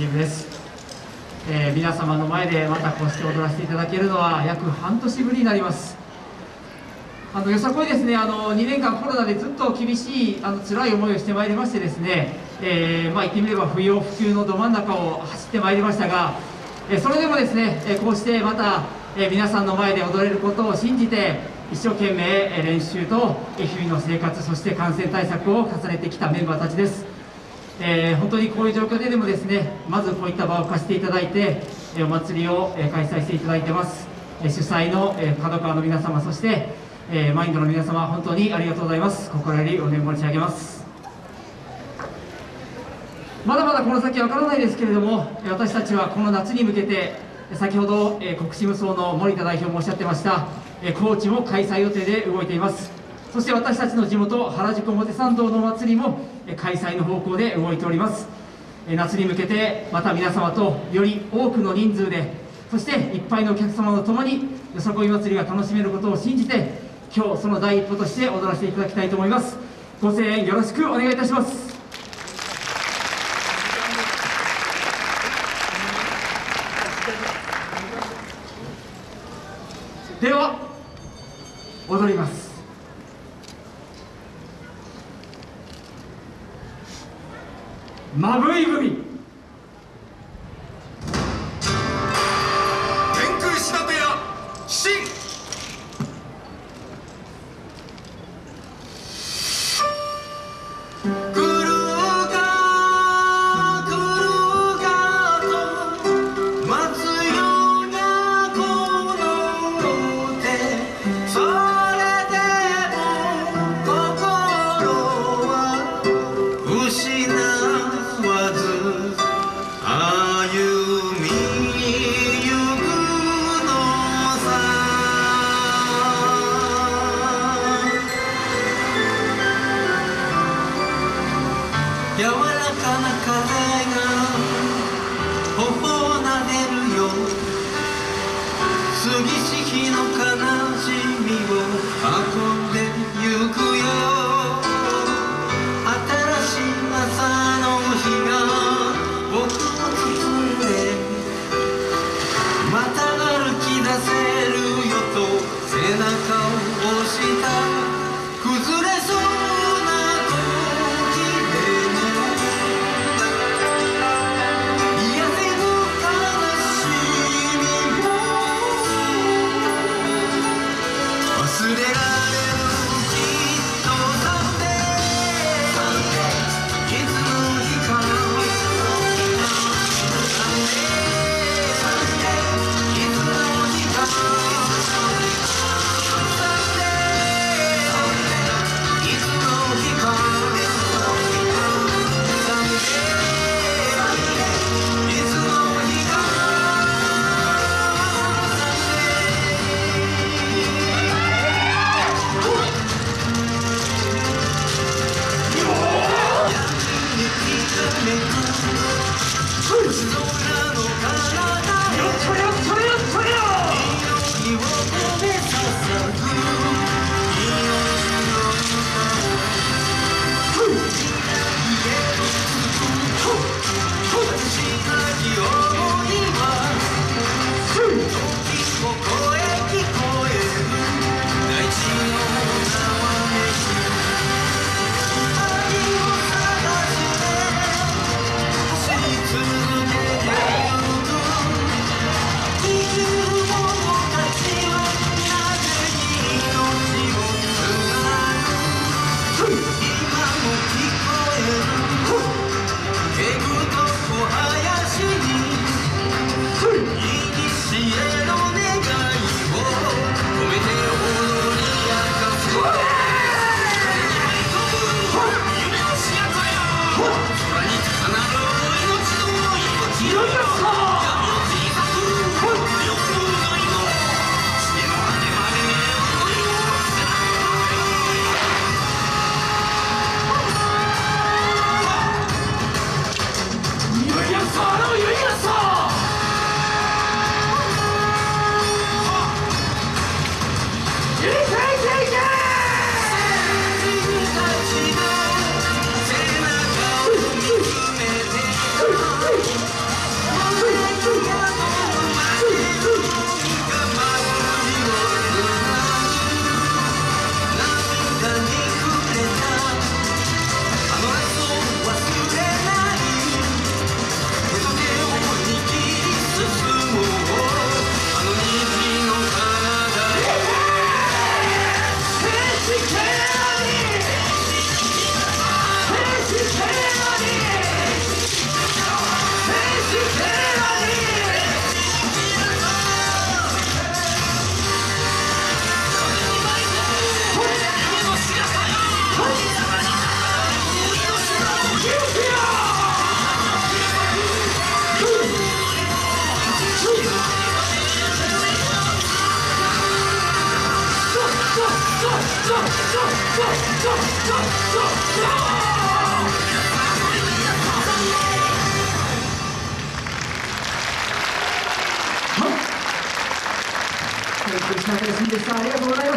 チームです、えー、皆様の前でまたこうして踊らせていただけるのは約半年ぶりになります。あのよさこいですね。あの2年間コロナでずっと厳しいあの辛い思いをしてまいりましてですね、えー、まあ、言ってみれば不要不急のど真ん中を走ってまいりましたが、え、それでもですね、えこうしてまた、え皆さんの前で踊れることを信じて一生懸命練習と日々の生活そして感染対策を重ねてきたメンバーたちです、えー、本当にこういう状況ででもですねまずこういった場を貸していただいてお祭りを開催していただいてます。主催の角川の皆様そしてマインドの皆様本当にありがとうございます。心よりお念申し上げます。まだまだこの先わからないですけれども私たちはこの夏に向けて先ほど国士無双の森田代表もおっしゃってました高知も開催予定で動いています。そして私たちの地元原宿表参道の祭りも開催の方向で動いております。夏に向けてまた皆様とより多くの人数でそしていっぱいのお客様と共によさこい祭りが楽しめることを信じて今日その第一歩として踊らせていただきたいと思います。ご声援よろしくお願いいたします。では踊ります。まぶい組柔らかな風が頬を撫でるよ。杉し日の風 विशारिया बोल रहे